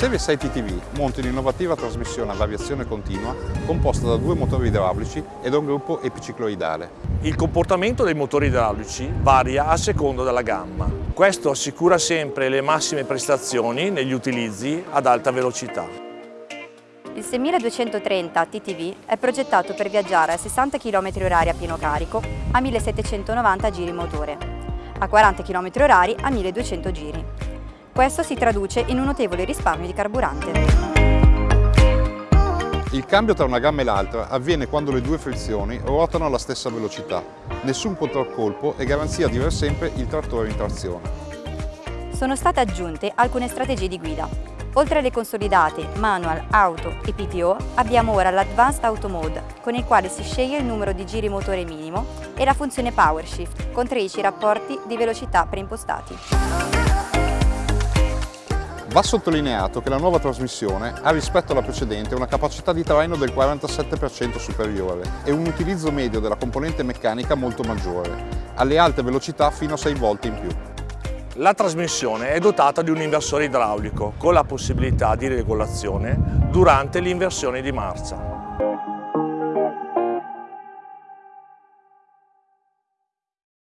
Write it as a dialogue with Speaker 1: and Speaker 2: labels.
Speaker 1: Serie 6 TTV monta un'innovativa trasmissione a variazione continua composta da due motori idraulici e da un gruppo epicicloidale.
Speaker 2: Il comportamento dei motori idraulici varia a seconda della gamma. Questo assicura sempre le massime prestazioni negli utilizzi ad alta velocità.
Speaker 3: Il 6230 TTV è progettato per viaggiare a 60 km h a pieno carico a 1790 giri motore, a 40 km h a 1200 giri. Questo si traduce in un notevole risparmio di carburante.
Speaker 1: Il cambio tra una gamma e l'altra avviene quando le due frizioni ruotano alla stessa velocità. Nessun controcolpo e garanzia di aver sempre il trattore in trazione.
Speaker 3: Sono state aggiunte alcune strategie di guida. Oltre alle consolidate Manual, Auto e PTO, abbiamo ora l'Advanced Auto Mode, con il quale si sceglie il numero di giri motore minimo, e la funzione Power Shift, con 13 rapporti di velocità preimpostati.
Speaker 1: Va sottolineato che la nuova trasmissione ha rispetto alla precedente una capacità di traino del 47% superiore e un utilizzo medio della componente meccanica molto maggiore, alle alte velocità fino a 6 volte in più.
Speaker 2: La trasmissione è dotata di un inversore idraulico con la possibilità di regolazione durante l'inversione di marcia.